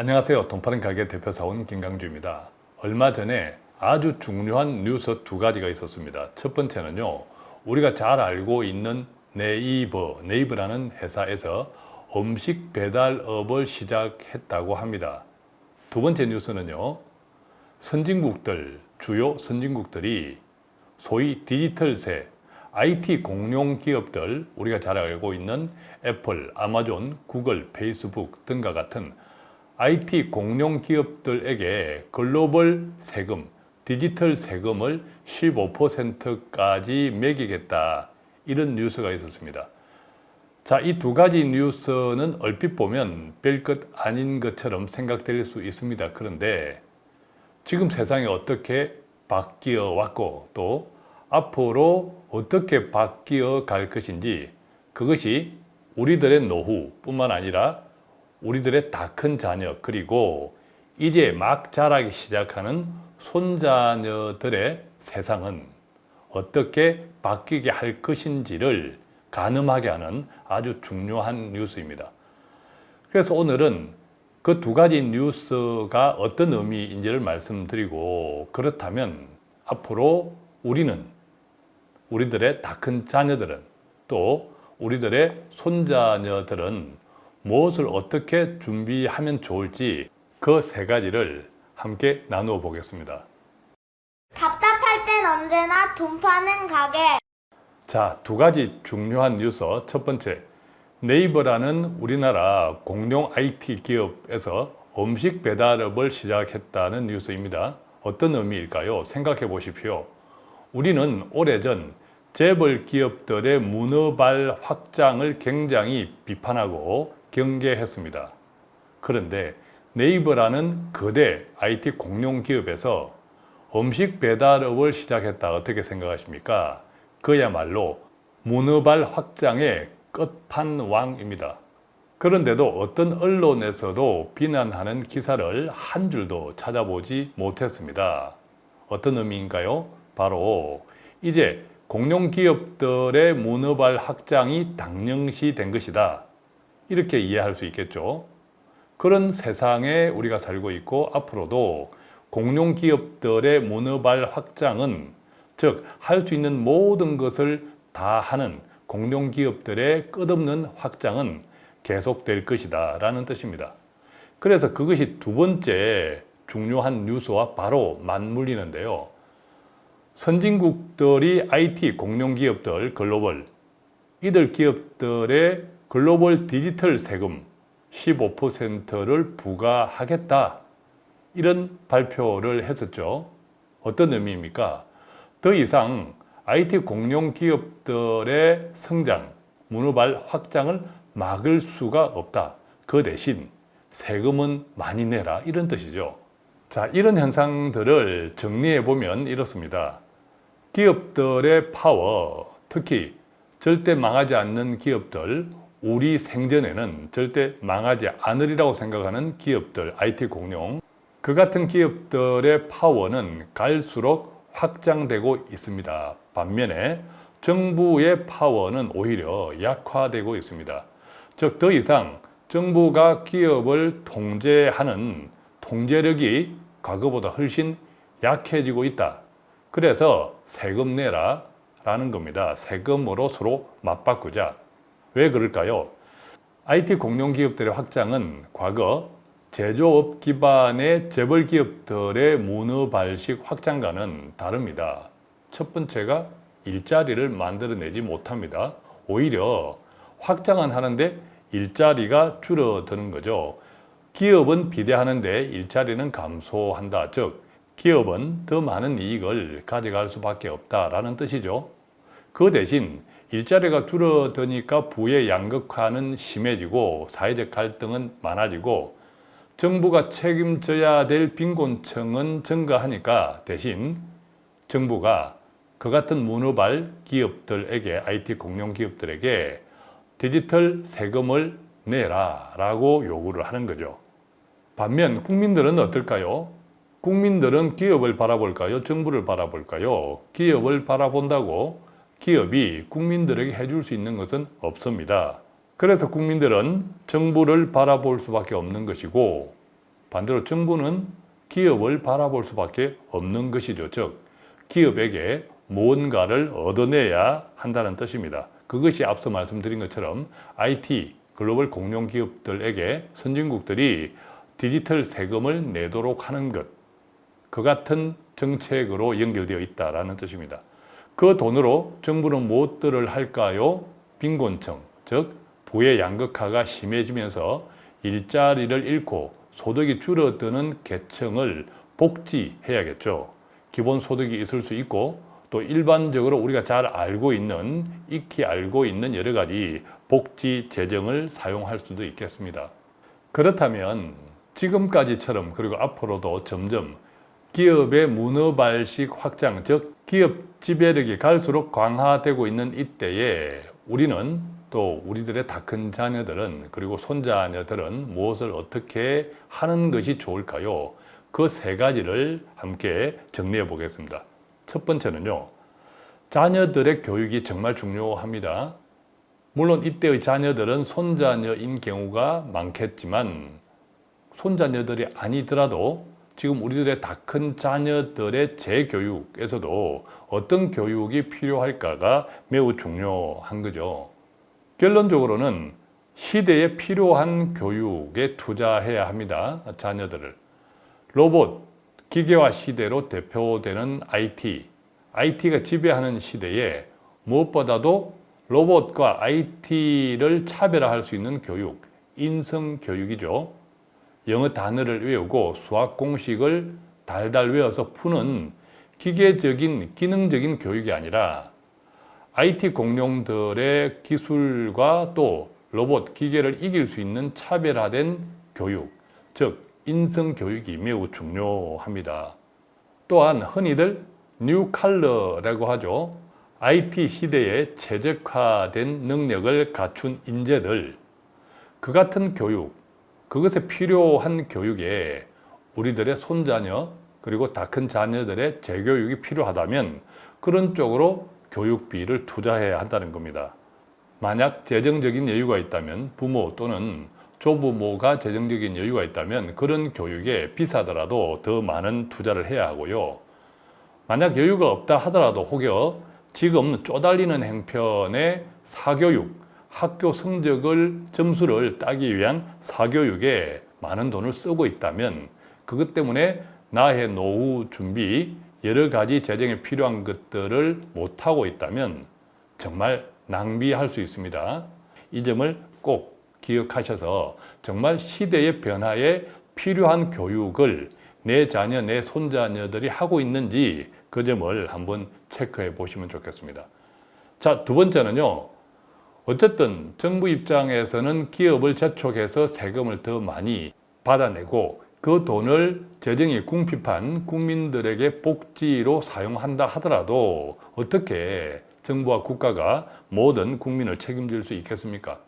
안녕하세요. 돈파는 가게 대표사원 김강주입니다. 얼마 전에 아주 중요한 뉴스 두 가지가 있었습니다. 첫 번째는요. 우리가 잘 알고 있는 네이버, 네이버라는 회사에서 음식 배달업을 시작했다고 합니다. 두 번째 뉴스는요. 선진국들, 주요 선진국들이 소위 디지털세, IT 공룡 기업들, 우리가 잘 알고 있는 애플, 아마존, 구글, 페이스북 등과 같은 IT 공룡 기업들에게 글로벌 세금, 디지털 세금을 15%까지 매기겠다. 이런 뉴스가 있었습니다. 자, 이 두 가지 뉴스는 얼핏 보면 별것 아닌 것처럼 생각될 수 있습니다. 그런데 지금 세상이 어떻게 바뀌어 왔고 또 앞으로 어떻게 바뀌어 갈 것인지 그것이 우리들의 노후 뿐만 아니라 우리들의 다 큰 자녀 그리고 이제 막 자라기 시작하는 손자녀들의 세상은 어떻게 바뀌게 할 것인지를 가늠하게 하는 아주 중요한 뉴스입니다. 그래서 오늘은 그 두 가지 뉴스가 어떤 의미인지를 말씀드리고 그렇다면 앞으로 우리는 우리들의 다 큰 자녀들은 또 우리들의 손자녀들은 무엇을 어떻게 준비하면 좋을지 그 세 가지를 함께 나누어 보겠습니다. 답답할 땐 언제나 돈 파는 가게. 자, 두 가지 중요한 뉴스. 첫 번째, 네이버라는 우리나라 공룡 IT 기업에서 음식 배달업을 시작했다는 뉴스입니다. 어떤 의미일까요? 생각해 보십시오. 우리는 오래전 재벌 기업들의 문어발 확장을 굉장히 비판하고 경계했습니다. 그런데 네이버라는 거대 IT 공룡 기업에서 음식 배달업을 시작했다 어떻게 생각하십니까? 그야말로 문어발 확장의 끝판왕입니다. 그런데도 어떤 언론에서도 비난하는 기사를 한 줄도 찾아보지 못했습니다. 어떤 의미인가요? 바로 이제 공룡 기업들의 문어발 확장이 당연시 된 것이다. 이렇게 이해할 수 있겠죠. 그런 세상에 우리가 살고 있고 앞으로도 공룡 기업들의 문어발 확장은 즉 할 수 있는 모든 것을 다 하는 공룡 기업들의 끝없는 확장은 계속될 것이다 라는 뜻입니다. 그래서 그것이 두 번째 중요한 뉴스와 바로 맞물리는데요. 선진국들이 IT 공룡 기업들 글로벌 이들 기업들의 글로벌 디지털 세금 15%를 부과하겠다 이런 발표를 했었죠. 어떤 의미입니까? 더 이상 IT 공룡 기업들의 성장, 문어발 확장을 막을 수가 없다. 그 대신 세금은 많이 내라 이런 뜻이죠. 자, 이런 현상들을 정리해 보면 이렇습니다. 기업들의 파워, 특히 절대 망하지 않는 기업들, 우리 생전에는 절대 망하지 않으리라고 생각하는 기업들, IT 공룡 그 같은 기업들의 파워는 갈수록 확장되고 있습니다. 반면에 정부의 파워는 오히려 약화되고 있습니다. 즉 더 이상 정부가 기업을 통제하는 통제력이 과거보다 훨씬 약해지고 있다. 그래서 세금 내라 라는 겁니다. 세금으로 서로 맞바꾸자. 왜 그럴까요? IT 공룡 기업들의 확장은 과거 제조업 기반의 재벌 기업들의 문어발식 확장과는 다릅니다. 첫 번째가 일자리를 만들어내지 못합니다. 오히려 확장은 하는데 일자리가 줄어드는 거죠. 기업은 비대하는데 일자리는 감소한다. 즉 기업은 더 많은 이익을 가져갈 수밖에 없다라는 뜻이죠. 그 대신 일자리가 줄어드니까 부의 양극화는 심해지고 사회적 갈등은 많아지고 정부가 책임져야 될 빈곤층은 증가하니까 대신 정부가 그 같은 문어발 기업들에게 IT 공룡 기업들에게 디지털 세금을 내라 라고 요구를 하는 거죠. 반면 국민들은 어떨까요? 국민들은 기업을 바라볼까요? 정부를 바라볼까요? 기업을 바라본다고 기업이 국민들에게 해줄 수 있는 것은 없습니다. 그래서 국민들은 정부를 바라볼 수밖에 없는 것이고 반대로 정부는 기업을 바라볼 수밖에 없는 것이죠. 즉 기업에게 무언가를 얻어내야 한다는 뜻입니다. 그것이 앞서 말씀드린 것처럼 IT 글로벌 공룡 기업들에게 선진국들이 디지털 세금을 내도록 하는 것, 그 같은 정책으로 연결되어 있다라는 뜻입니다. 그 돈으로 정부는 무엇들을 할까요? 빈곤층, 즉 부의 양극화가 심해지면서 일자리를 잃고 소득이 줄어드는 계층을 복지해야겠죠. 기본소득이 있을 수 있고 또 일반적으로 우리가 잘 알고 있는 익히 알고 있는 여러 가지 복지 재정을 사용할 수도 있겠습니다. 그렇다면 지금까지처럼 그리고 앞으로도 점점 기업의 문어발식 확장, 즉 기업 지배력이 갈수록 강화되고 있는 이때에 우리는 또 우리들의 다 큰 자녀들은 그리고 손자녀들은 무엇을 어떻게 하는 것이 좋을까요? 그 세 가지를 함께 정리해 보겠습니다. 첫 번째는요. 자녀들의 교육이 정말 중요합니다. 물론 이때의 자녀들은 손자녀인 경우가 많겠지만 손자녀들이 아니더라도 지금 우리들의 다 큰 자녀들의 재교육에서도 어떤 교육이 필요할까가 매우 중요한 거죠. 결론적으로는 시대에 필요한 교육에 투자해야 합니다. 자녀들을. 로봇, 기계화 시대로 대표되는 IT, IT가 지배하는 시대에 무엇보다도 로봇과 IT를 차별화할 수 있는 교육, 인성 교육이죠. 영어 단어를 외우고 수학 공식을 달달 외워서 푸는 기계적인 기능적인 교육이 아니라 IT 공룡들의 기술과 또 로봇, 기계를 이길 수 있는 차별화된 교육, 즉 인성 교육이 매우 중요합니다. 또한 흔히들 뉴 칼러라고 하죠. IT 시대에 최적화된 능력을 갖춘 인재들, 그 같은 교육, 그것에 필요한 교육에 우리들의 손자녀 그리고 다 큰 자녀들의 재교육이 필요하다면 그런 쪽으로 교육비를 투자해야 한다는 겁니다. 만약 재정적인 여유가 있다면 부모 또는 조부모가 재정적인 여유가 있다면 그런 교육에 비싸더라도 더 많은 투자를 해야 하고요. 만약 여유가 없다 하더라도 혹여 지금 쪼달리는 행편의 사교육, 학교 성적을 점수를 따기 위한 사교육에 많은 돈을 쓰고 있다면 그것 때문에 나의 노후 준비 여러 가지 재정에 필요한 것들을 못하고 있다면 정말 낭비할 수 있습니다. 이 점을 꼭 기억하셔서 정말 시대의 변화에 필요한 교육을 내 자녀, 내 손자녀들이 하고 있는지 그 점을 한번 체크해 보시면 좋겠습니다. 자, 두 번째는요. 어쨌든 정부 입장에서는 기업을 재촉해서 세금을 더 많이 받아내고 그 돈을 재정이 궁핍한 국민들에게 복지로 사용한다 하더라도 어떻게 정부와 국가가 모든 국민을 책임질 수 있겠습니까?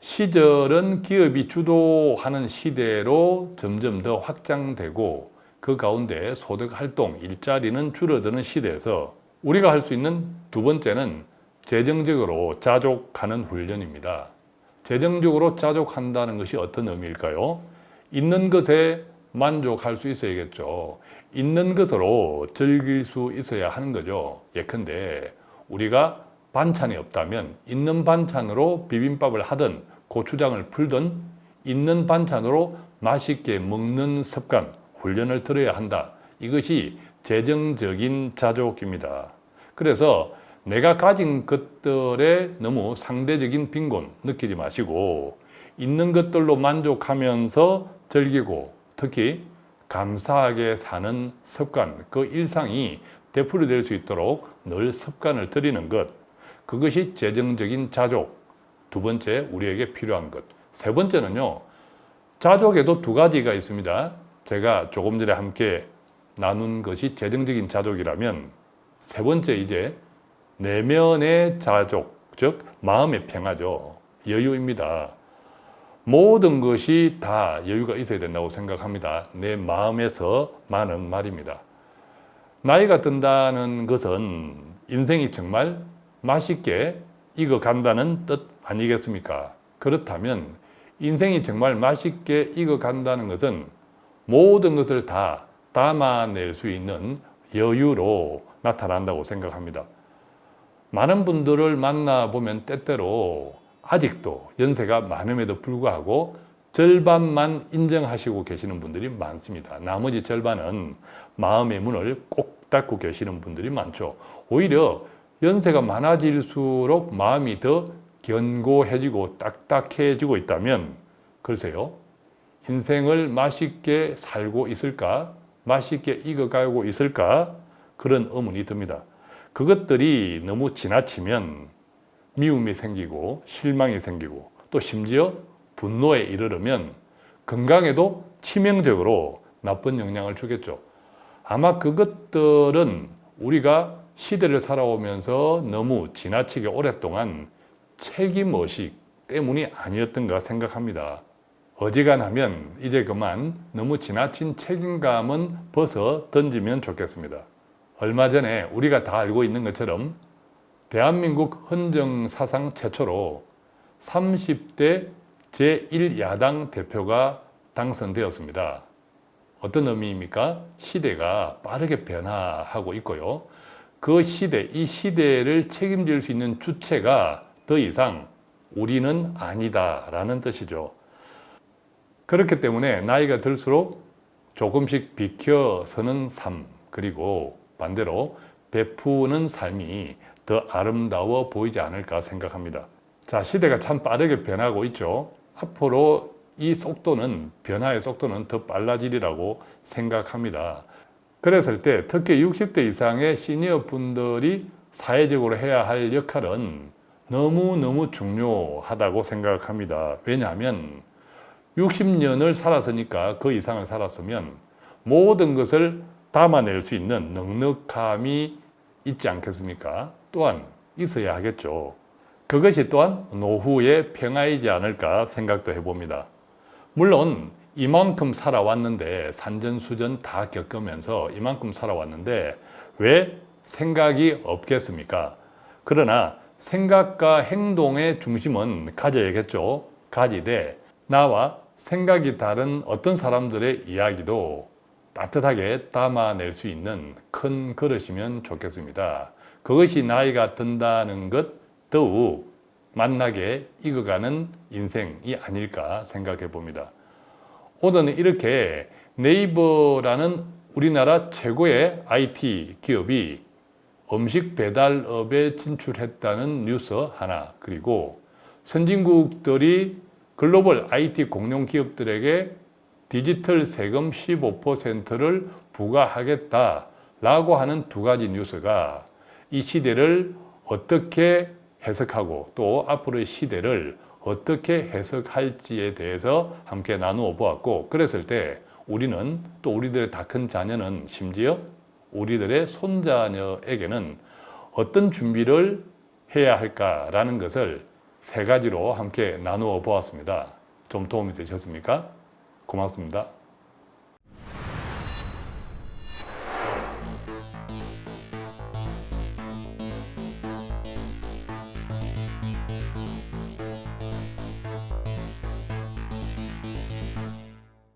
시절은 기업이 주도하는 시대로 점점 더 확장되고 그 가운데 소득 활동, 일자리는 줄어드는 시대에서 우리가 할 수 있는 두 번째는 재정적으로 자족하는 훈련입니다. 재정적으로 자족한다는 것이 어떤 의미일까요? 있는 것에 만족할 수 있어야겠죠. 있는 것으로 즐길 수 있어야 하는 거죠. 예컨대 우리가 반찬이 없다면 있는 반찬으로 비빔밥을 하든 고추장을 풀든 있는 반찬으로 맛있게 먹는 습관, 훈련을 들어야 한다. 이것이 재정적인 자족입니다. 그래서 내가 가진 것들에 너무 상대적인 빈곤 느끼지 마시고 있는 것들로 만족하면서 즐기고 특히 감사하게 사는 습관, 그 일상이 되풀이될 수 있도록 늘 습관을 들이는 것 그것이 재정적인 자족 두 번째 우리에게 필요한 것. 세 번째는요 자족에도 두 가지가 있습니다. 제가 조금 전에 함께 나눈 것이 재정적인 자족이라면 세 번째 이제 내면의 자족 즉 마음의 평화죠 여유입니다 모든 것이 다 여유가 있어야 된다고 생각합니다 내 마음에서만은 말입니다 나이가 든다는 것은 인생이 정말 맛있게 익어간다는 뜻 아니겠습니까? 그렇다면 인생이 정말 맛있게 익어간다는 것은 모든 것을 다 담아낼 수 있는 여유로 나타난다고 생각합니다. 많은 분들을 만나보면 때때로 아직도 연세가 많음에도 불구하고 절반만 인정하시고 계시는 분들이 많습니다. 나머지 절반은 마음의 문을 꼭 닫고 계시는 분들이 많죠. 오히려 연세가 많아질수록 마음이 더 견고해지고 딱딱해지고 있다면 글쎄요. 인생을 맛있게 살고 있을까? 맛있게 익어가고 있을까? 그런 의문이 듭니다. 그것들이 너무 지나치면 미움이 생기고 실망이 생기고 또 심지어 분노에 이르르면 건강에도 치명적으로 나쁜 영향을 주겠죠. 아마 그것들은 우리가 시대를 살아오면서 너무 지나치게 오랫동안 책임의식 때문이 아니었던가 생각합니다. 어지간하면 이제 그만 너무 지나친 책임감은 벗어 던지면 좋겠습니다. 얼마 전에 우리가 다 알고 있는 것처럼 대한민국 헌정 사상 최초로 30대 제1야당 대표가 당선되었습니다. 어떤 의미입니까? 시대가 빠르게 변화하고 있고요. 그 시대, 이 시대를 책임질 수 있는 주체가 더 이상 우리는 아니다 라는 뜻이죠. 그렇기 때문에 나이가 들수록 조금씩 비켜서는 삶, 그리고 반대로 베푸는 삶이 더 아름다워 보이지 않을까 생각합니다. 자, 시대가 참 빠르게 변하고 있죠. 앞으로 이 속도는, 변화의 속도는 더 빨라지리라고 생각합니다. 그랬을 때 특히 60대 이상의 시니어 분들이 사회적으로 해야 할 역할은 너무너무 중요하다고 생각합니다. 왜냐하면 60년을 살았으니까 그 이상을 살았으면 모든 것을 담아낼 수 있는 넉넉함이 있지 않겠습니까? 또한 있어야 하겠죠. 그것이 또한 노후의 평화이지 않을까 생각도 해봅니다. 물론 이만큼 살아왔는데 산전수전 다 겪으면서 이만큼 살아왔는데 왜 생각이 없겠습니까? 그러나 생각과 행동의 중심은 가져야겠죠. 가지되 나와 생각이 다른 어떤 사람들의 이야기도 따뜻하게 담아낼 수 있는 큰 그릇이면 좋겠습니다. 그것이 나이가 든다는 것 더욱 만나게 익어가는 인생이 아닐까 생각해 봅니다. 오늘은 이렇게 네이버라는 우리나라 최고의 IT 기업이 음식 배달업에 진출했다는 뉴스 하나 그리고 선진국들이 글로벌 IT 공룡 기업들에게 디지털 세금 15%를 부과하겠다라고 하는 두 가지 뉴스가 이 시대를 어떻게 해석하고 또 앞으로의 시대를 어떻게 해석할지에 대해서 함께 나누어 보았고 그랬을 때 우리는 또 우리들의 다 큰 자녀는 심지어 우리들의 손자녀에게는 어떤 준비를 해야 할까라는 것을 세 가지로 함께 나누어 보았습니다. 좀 도움이 되셨습니까? 고맙습니다.